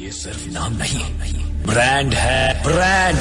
ये सिर्फ़ नाम नहीं। ब्रांड है ब्रांड।